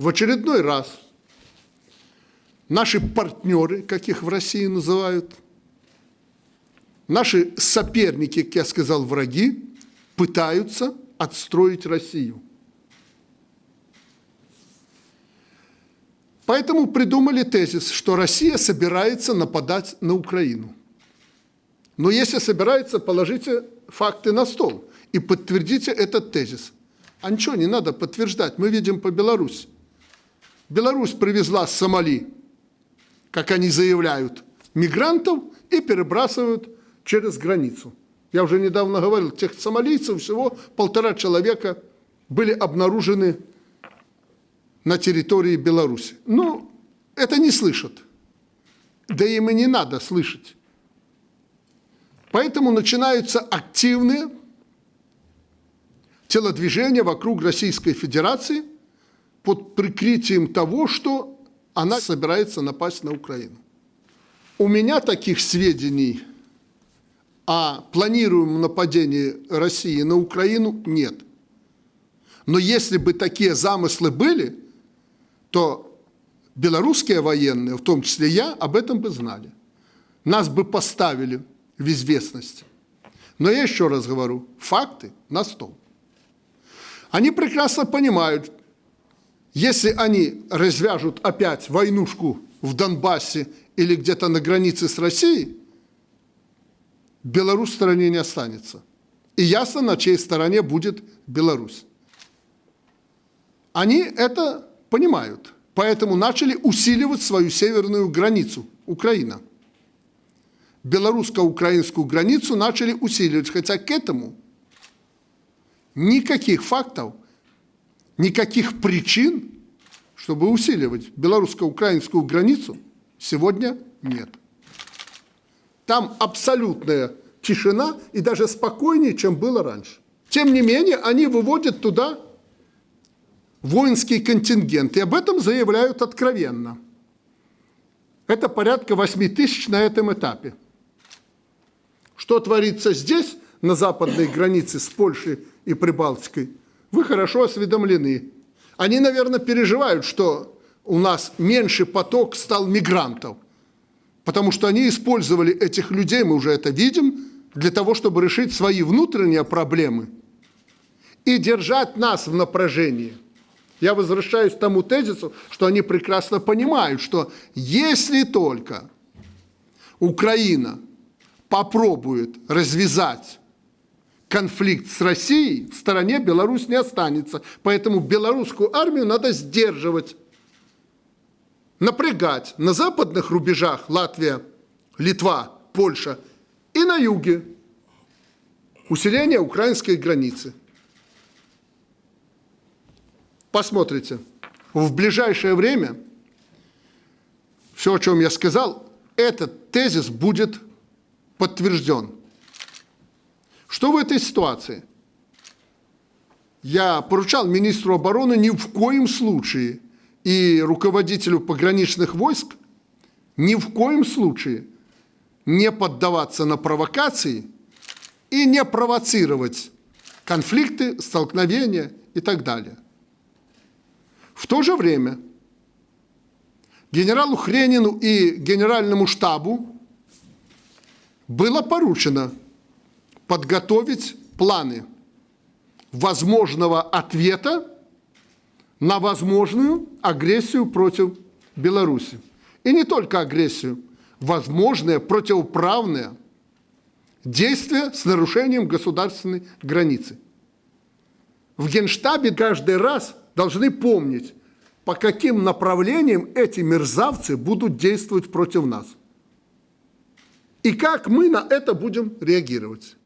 в очередной раз наши партнеры, как их в России называют, наши соперники, как я сказал, враги, пытаются отстроить Россию. Поэтому придумали тезис, что Россия собирается нападать на Украину. Но если собирается, положите факты на стол и подтвердите этот тезис. А ничего не надо подтверждать, мы видим по Беларуси. Беларусь привезла с Сомали, как они заявляют, мигрантов и перебрасывают через границу. Я уже недавно говорил, тех сомалийцев всего полтора человека были обнаружены на территории Беларуси. Ну, это не слышат. Да им и не надо слышать. Поэтому начинаются активные телодвижения вокруг Российской Федерации под прикрытием того, что она собирается напасть на Украину. У меня таких сведений о планируемом нападении России на Украину нет. Но если бы такие замыслы были, то белорусские военные, в том числе я, об этом бы знали. Нас бы поставили в известность. Но я еще раз говорю, факты на стол. Они прекрасно понимают, если они развяжут опять войнушку в Донбассе или где-то на границе с Россией, Беларусь в стороне не останется. И ясно, на чьей стороне будет Беларусь. Они это понимают, поэтому начали усиливать свою северную границу, Украина. Белорусско-украинскую границу начали усиливать, хотя к этому никаких фактов никаких причин, чтобы усиливать белорусско-украинскую границу, сегодня нет. Там абсолютная тишина и даже спокойнее, чем было раньше. Тем не менее, они выводят туда воинский контингент, и об этом заявляют откровенно. Это порядка 8 тысяч на этом этапе. Что творится здесь, на западной границе с Польшей и Прибалтикой, вы хорошо осведомлены. Они, наверное, переживают, что у нас меньше поток стал мигрантов, потому что они использовали этих людей, мы уже это видим, для того, чтобы решить свои внутренние проблемы и держать нас в напряжении. Я возвращаюсь к тому тезису, что они прекрасно понимают, что если только Украина попробует развязать конфликт с Россией, в стороне Беларусь не останется. Поэтому белорусскую армию надо сдерживать, напрягать на западных рубежах Латвия, Литва, Польша и на юге усиление украинской границы. Посмотрите, в ближайшее время все, о чем я сказал, этот тезис будет подтвержден. Что в этой ситуации? Я поручал министру обороны ни в коем случае и руководителю пограничных войск ни в коем случае не поддаваться на провокации и не провоцировать конфликты, столкновения и так далее. В то же время генералу Хренину и генеральному штабу было поручено подготовить планы возможного ответа на возможную агрессию против Беларуси. И не только агрессию, возможное противоправное действие с нарушением государственной границы. В Генштабе каждый раз должны помнить, по каким направлениям эти мерзавцы будут действовать против нас. И как мы на это будем реагировать.